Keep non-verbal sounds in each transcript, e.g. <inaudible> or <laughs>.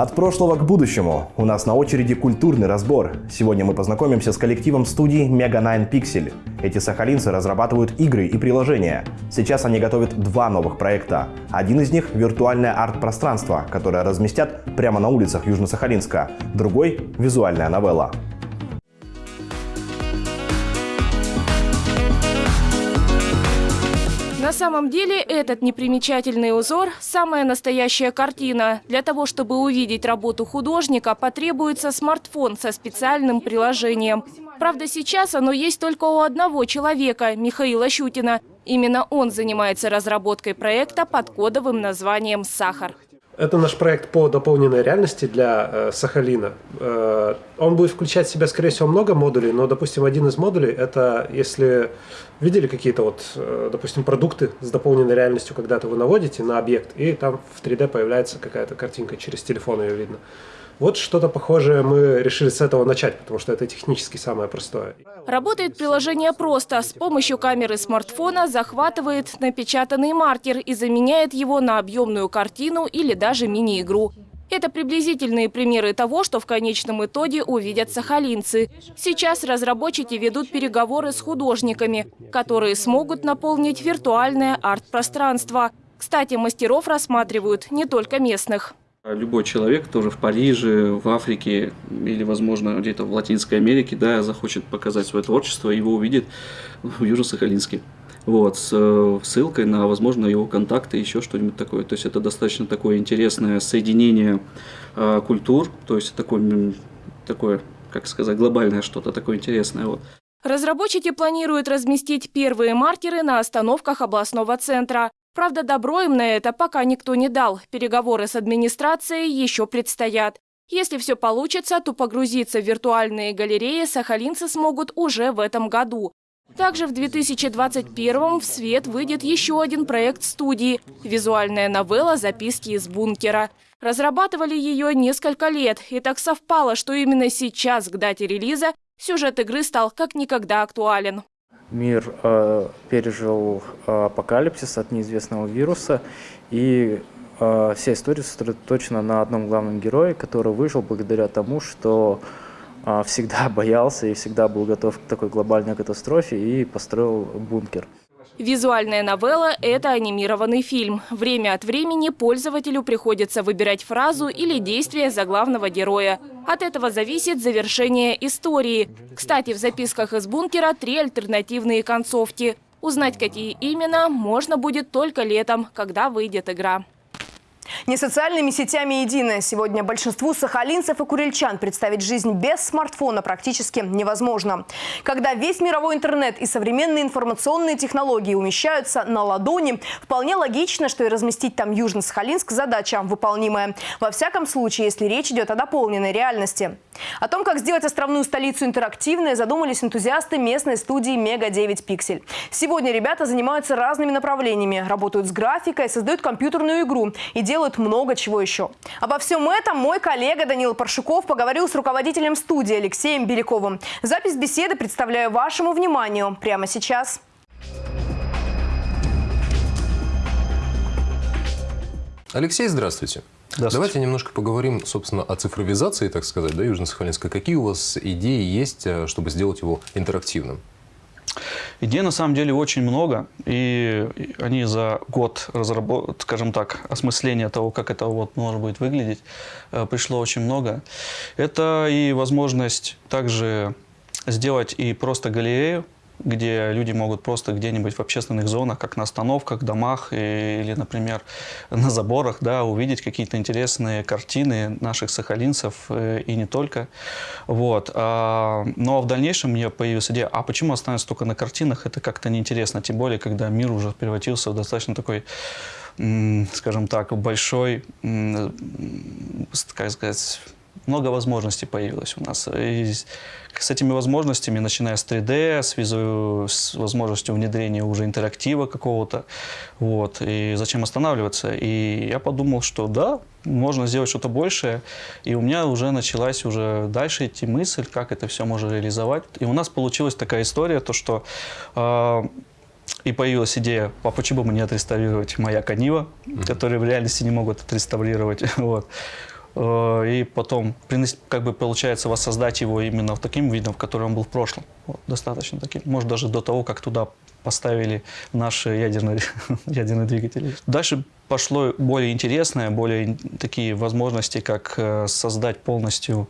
От прошлого к будущему. У нас на очереди культурный разбор. Сегодня мы познакомимся с коллективом студии Mega 9 Pixel. Эти сахалинцы разрабатывают игры и приложения. Сейчас они готовят два новых проекта. Один из них – виртуальное арт-пространство, которое разместят прямо на улицах Южно-Сахалинска. Другой – визуальная новелла. На самом деле этот непримечательный узор – самая настоящая картина. Для того, чтобы увидеть работу художника, потребуется смартфон со специальным приложением. Правда, сейчас оно есть только у одного человека – Михаила Щутина. Именно он занимается разработкой проекта под кодовым названием «Сахар». Это наш проект по дополненной реальности для э, Сахалина. Э, он будет включать в себя, скорее всего, много модулей, но, допустим, один из модулей – это если видели какие-то вот, э, допустим, продукты с дополненной реальностью, когда-то вы наводите на объект, и там в 3D появляется какая-то картинка, через телефон ее видно. Вот что-то похожее мы решили с этого начать, потому что это технически самое простое. Работает приложение просто. С помощью камеры смартфона захватывает напечатанный маркер и заменяет его на объемную картину или даже мини-игру. Это приблизительные примеры того, что в конечном итоге увидят сахалинцы. Сейчас разработчики ведут переговоры с художниками, которые смогут наполнить виртуальное арт-пространство. Кстати, мастеров рассматривают не только местных. Любой человек тоже в Париже, в Африке или, возможно, где-то в Латинской Америке, да, захочет показать свое творчество, его увидит в Южно-Сахалинске. Вот, с э, ссылкой на, возможно, его контакты, еще что-нибудь такое. То есть это достаточно такое интересное соединение э, культур, то есть такое, такое, как сказать, глобальное что-то такое интересное. Вот. Разработчики планируют разместить первые маркеры на остановках областного центра. Правда, добро им на это пока никто не дал. Переговоры с администрацией еще предстоят. Если все получится, то погрузиться в виртуальные галереи сахалинцы смогут уже в этом году. Также в 2021 в свет выйдет еще один проект студии – визуальная новелла «Записки из бункера». Разрабатывали ее несколько лет, и так совпало, что именно сейчас, к дате релиза, сюжет игры стал как никогда актуален. Мир э, пережил э, апокалипсис от неизвестного вируса, и э, вся история сосредоточена на одном главном герое, который выжил благодаря тому, что э, всегда <laughs> боялся и всегда был готов к такой глобальной катастрофе и построил бункер. Визуальная новелла – это анимированный фильм. Время от времени пользователю приходится выбирать фразу или действие заглавного героя. От этого зависит завершение истории. Кстати, в записках из бункера три альтернативные концовки. Узнать, какие именно, можно будет только летом, когда выйдет игра. Не социальными сетями едино. Сегодня большинству сахалинцев и курильчан представить жизнь без смартфона практически невозможно. Когда весь мировой интернет и современные информационные технологии умещаются на ладони, вполне логично, что и разместить там Южно-Сахалинск задача выполнимая. Во всяком случае, если речь идет о дополненной реальности. О том, как сделать островную столицу интерактивной, задумались энтузиасты местной студии «Мега 9 Пиксель». Сегодня ребята занимаются разными направлениями, работают с графикой, создают компьютерную игру и делают делают много чего еще. Обо всем этом мой коллега Данил Паршуков поговорил с руководителем студии Алексеем Беляковым. Запись беседы представляю вашему вниманию прямо сейчас. Алексей, здравствуйте. Давайте немножко поговорим, собственно, о цифровизации, так сказать, да, Южно-Сахалинска. Какие у вас идеи есть, э, чтобы сделать его интерактивным? Идей на самом деле очень много, и они за год, разработ... скажем так, осмысления того, как это вот может быть выглядеть, э, пришло очень много. Это и возможность также сделать и просто галерею, где люди могут просто где-нибудь в общественных зонах, как на остановках, домах или, например, на заборах, да, увидеть какие-то интересные картины наших сахалинцев э, и не только. Вот. А, но в дальнейшем мне появилась идея, а почему останется только на картинах? Это как-то неинтересно, тем более, когда мир уже превратился в достаточно такой скажем так, большой, как сказать, много возможностей появилось у нас. И с этими возможностями, начиная с 3D, с, визу, с возможностью внедрения уже интерактива какого-то, вот, и зачем останавливаться? И я подумал, что да, можно сделать что-то большее, и у меня уже началась уже дальше идти мысль, как это все можно реализовать. И у нас получилась такая история, то что э, и появилась идея, а почему бы не отреставрировать маяк Анива, mm -hmm. который в реальности не могут отреставрировать. <laughs> вот. Э, и потом, как бы получается, воссоздать его именно в таким видом, в котором он был в прошлом. Вот, достаточно таким. Может, даже до того, как туда поставили наши ядерные, <laughs> ядерные двигатели. Дальше пошло более интересное, более такие возможности, как э, создать полностью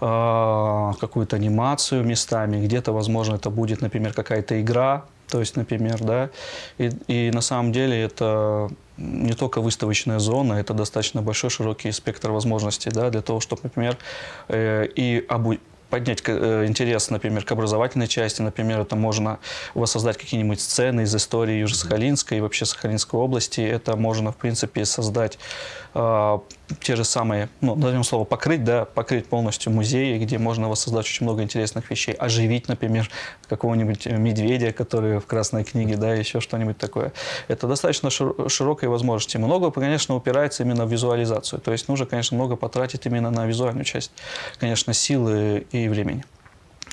э, какую-то анимацию местами. Где-то, возможно, это будет, например, какая-то игра, то есть, например, да, и, и на самом деле это не только выставочная зона, это достаточно большой широкий спектр возможностей, да, для того, чтобы, например, э, и обу поднять э, интерес, например, к образовательной части. Например, это можно воссоздать какие-нибудь сцены из истории Южно-Сахалинской и вообще Сахалинской области. Это можно, в принципе, создать э, те же самые, ну, назовем слово покрыть, да, покрыть полностью музеи, где можно воссоздать очень много интересных вещей, оживить, например, какого-нибудь медведя, который в Красной книге, да, еще что-нибудь такое. Это достаточно широкие возможности. Много, конечно, упирается именно в визуализацию. То есть нужно, конечно, много потратить именно на визуальную часть, конечно, силы и времени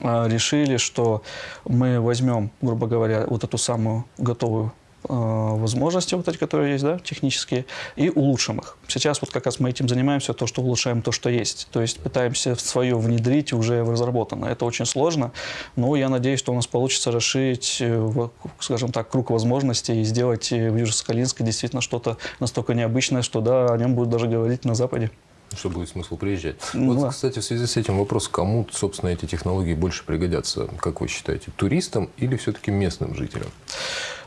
а, решили, что мы возьмем, грубо говоря, вот эту самую готовую Э, возможности, вот эти, которые есть, да, технические, и улучшим их. Сейчас вот как раз мы этим занимаемся, то, что улучшаем то, что есть. То есть пытаемся свое внедрить уже в разработанное. Это очень сложно, но я надеюсь, что у нас получится расширить, э, скажем так, круг возможностей и сделать э, в Южно-Сахалинске действительно что-то настолько необычное, что да, о нем будут даже говорить на Западе. Что будет смысл приезжать. Ну, вот, да. кстати, в связи с этим вопрос, кому, собственно, эти технологии больше пригодятся, как вы считаете, туристам или все-таки местным жителям?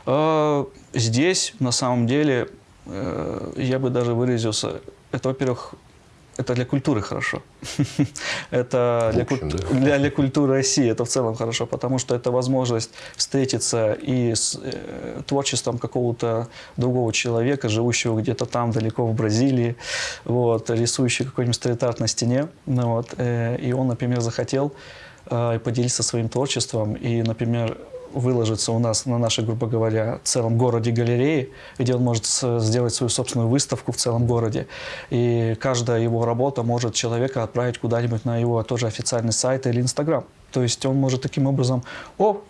А, здесь, на самом деле, э, я бы даже выразился, это, во-первых, это для культуры хорошо. <laughs> это для, общем, куль... да. для, для культуры России это в целом хорошо, потому что это возможность встретиться и с э, творчеством какого-то другого человека, живущего где-то там далеко в Бразилии, вот, рисующий какой-нибудь стрит-арт на стене. Ну, вот, э, и он, например, захотел э, поделиться своим творчеством и, например, выложится у нас на нашей, грубо говоря, целом городе галереи, где он может сделать свою собственную выставку в целом городе. И каждая его работа может человека отправить куда-нибудь на его тоже официальный сайт или Инстаграм. То есть он может таким образом, о,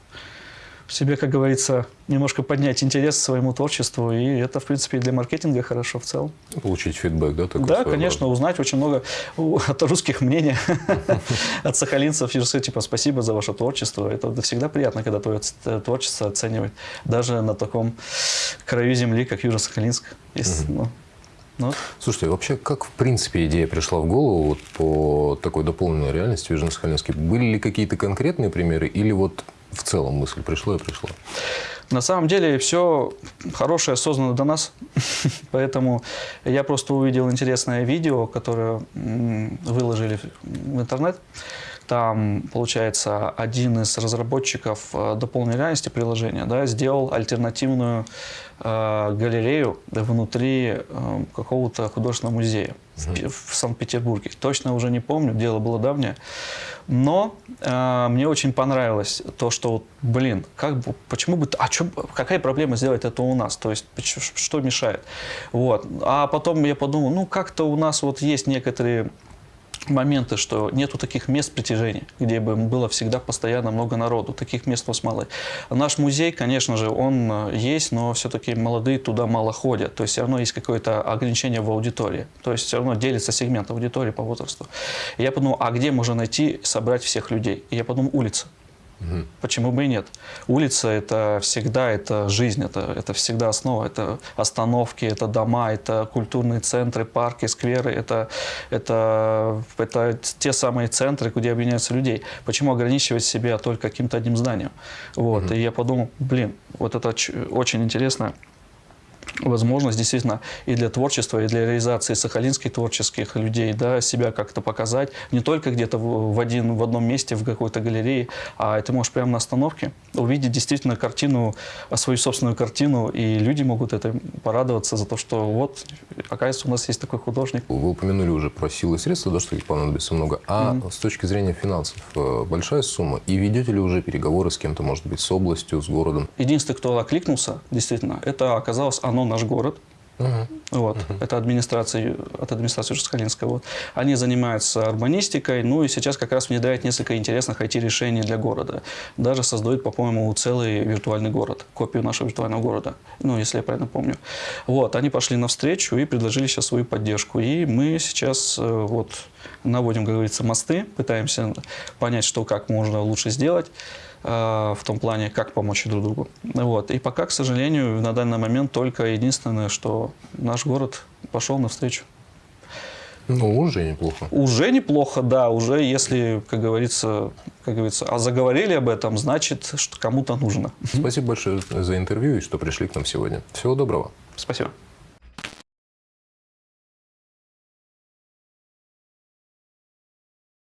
себе, как говорится, немножко поднять интерес к своему творчеству, и это, в принципе, и для маркетинга хорошо в целом. Получить фидбэк, да? Такой да, конечно, узнать очень много от русских мнений, <laughs> от сахалинцев, и сказать, типа, спасибо за ваше творчество. Это всегда приятно, когда твое творчество оценивают, даже на таком краю земли, как Южно-Сахалинск. Ну, ну. Слушайте, вообще, как в принципе идея пришла в голову вот, по такой дополненной реальности в Южно-Сахалинске? Были ли какие-то конкретные примеры или вот в целом мысль пришла и пришла? На самом деле все хорошее создано до нас, <laughs> поэтому я просто увидел интересное видео, которое выложили в интернет. Там, получается, один из разработчиков э, дополненной реальности приложения да, сделал альтернативную э, галерею внутри э, какого-то художественного музея в, в Санкт-Петербурге. Точно уже не помню, дело было давнее. Но э, мне очень понравилось то, что, блин, как бы, почему бы, а чё, какая проблема сделать это у нас? То есть, что мешает? Вот. А потом я подумал, ну, как-то у нас вот есть некоторые моменты, что нету таких мест притяжения, где бы было всегда постоянно много народу. Таких мест у нас мало. Наш музей, конечно же, он э, есть, но все-таки молодые туда мало ходят. То есть все равно есть какое-то ограничение в аудитории. То есть все равно делится сегмент аудитории по возрасту. Я подумал, а где можно найти, собрать всех людей? И я подумал, улица. Угу. Почему бы и нет? Улица – это всегда это жизнь, это, это всегда основа. Это остановки, это дома, это культурные центры, парки, скверы. Это, это, это те самые центры, где объединяются людей. Почему ограничивать себя только каким-то одним зданием? Вот. Угу. И я подумал, блин, вот это очень интересно возможность действительно и для творчества, и для реализации сахалинских творческих людей, да, себя как-то показать, не только где-то в, один, в одном месте, в какой-то галерее, а ты можешь прямо на остановке увидеть действительно картину, свою собственную картину, и люди могут это порадоваться за то, что вот, оказывается, у нас есть такой художник. Вы упомянули уже про силы и средства, да, что их понадобится много, а mm -hmm. с точки зрения финансов э, большая сумма, и ведете ли уже переговоры с кем-то, может быть, с областью, с городом? Единственный, кто окликнулся, действительно, это оказалось оно наш город. Вот. Это администрация, от администрации Жускалинской. Вот. Они занимаются урбанистикой, ну и сейчас как раз внедряют несколько интересных IT-решений для города. Даже создают, по-моему, целый виртуальный город, копию нашего виртуального города, ну, если я правильно помню. Вот. Они пошли навстречу и предложили сейчас свою поддержку. И мы сейчас э, вот наводим, как говорится, мосты, пытаемся понять, что как можно лучше сделать в том плане, как помочь друг другу. Вот. И пока, к сожалению, на данный момент только единственное, что наш город пошел навстречу. Ну, уже неплохо. Уже неплохо, да, уже если, как говорится, как говорится, а заговорили об этом, значит, что кому-то нужно. Спасибо большое за интервью и что пришли к нам сегодня. Всего доброго. Спасибо.